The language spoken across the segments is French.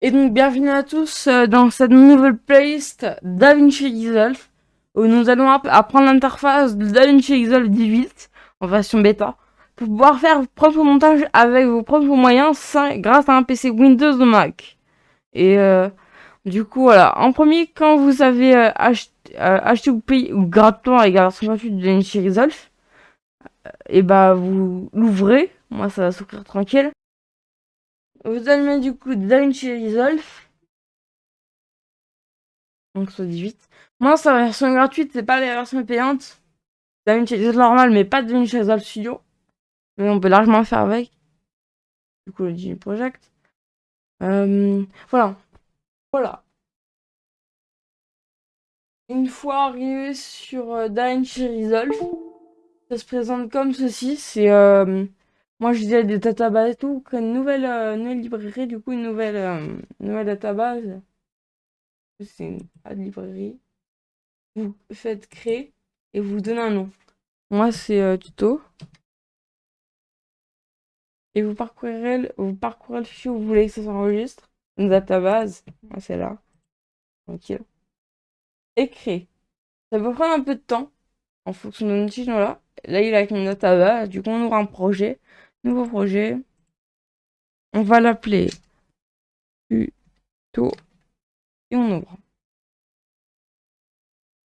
Et donc bienvenue à tous euh, dans cette nouvelle playlist DaVinci Resolve où nous allons apprendre l'interface de DaVinci Resolve 18 en version bêta pour pouvoir faire votre propre montage avec vos propres moyens grâce à un PC Windows ou Mac. Et euh, du coup voilà, en premier quand vous avez euh, acheté, ou payé ou gratuitement la version gratuite de DaVinci Resolve, et bah vous l'ouvrez, moi ça va s'ouvrir tranquille. Vous allez du coup DaVinci Resolve. Donc soit 18. Moi, c'est la version gratuite, c'est pas la version payante. DaVinci Resolve normal, mais pas DaVinci Resolve Studio. Mais on peut largement faire avec. Du coup, le Genie Project. Euh, voilà. Voilà. Une fois arrivé sur euh, Resolve, ça se présente comme ceci. C'est... Euh, moi, je disais des databases et tout, une nouvelle, euh, nouvelle librairie, du coup, une nouvelle, euh, nouvelle database. C'est une de librairie. Vous faites créer et vous donnez un nom. Moi, c'est euh, tuto. Et vous parcourez, vous parcourez le fichier où vous voulez que ça s'enregistre. Une database. Moi, c'est là. Tranquille. Et créer. Ça peut prendre un peu de temps en fonction de notre là. Là, il a une database. Du coup, on aura un projet. Nouveau projet. On va l'appeler tuto et on ouvre.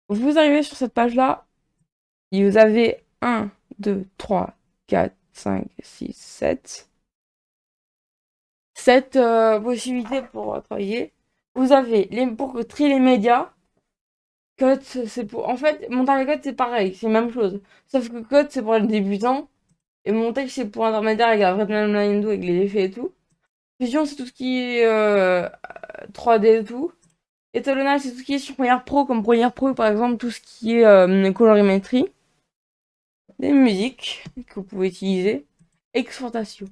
Vous arrivez sur cette page-là, et vous avez 1, 2, 3, 4, 5, 6, 7. 7 possibilités pour travailler. Vous avez les, pour trier les médias. Cut, c'est pour. En fait, montage et cut, c'est pareil, c'est la même chose. Sauf que cut, c'est pour les débutants. Et montage, c'est pour intermédiaire avec la vraie timeline avec les effets et tout. Fusion, c'est tout ce qui est 3D euh, et tout. Étalonnage, c'est tout ce qui est sur Premiere Pro, comme Premiere Pro, par exemple, tout ce qui est euh, colorimétrie. Des musiques que vous pouvez utiliser. Exportation.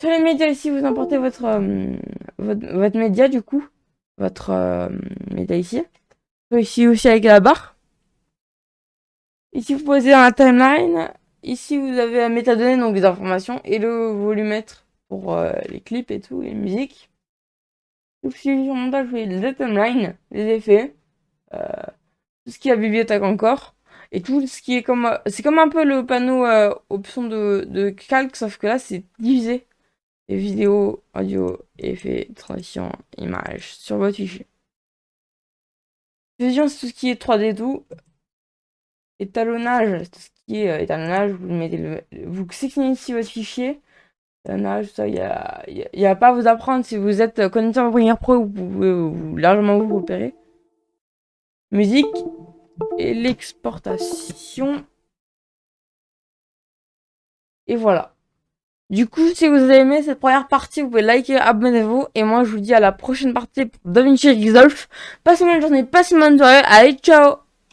Sur les médias, ici, vous importez votre, euh, votre, média, du coup. Votre média ici. Ici aussi avec la barre. Ici, vous posez dans la timeline. Ici, vous avez la métadonnée, donc des informations, et le volumètre pour euh, les clips et tout, les musiques. Sur montage, vous voyez les timelines, les effets, euh, tout ce qui est la bibliothèque encore, et tout ce qui est comme... C'est comme un peu le panneau euh, option de, de calque, sauf que là, c'est divisé. Les vidéos, audio, effets, transition, images, sur votre fichier. Fusion, c'est tout ce qui est 3D tout. Étalonnage, tout ce qui est euh, étalonnage, vous mettez vous ici votre fichier. Étalonnage, ça, il n'y a, pas à vous apprendre. Si vous êtes connecté en Premiere Pro, vous pouvez largement vous repérer. Musique et l'exportation. Et voilà. Du coup, si vous avez aimé cette première partie, vous pouvez liker, abonnez-vous. Et moi, je vous dis à la prochaine partie pour DaVinci Resolve. Passez une bonne journée, passez une bonne soirée. Allez, ciao